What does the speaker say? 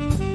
Bye.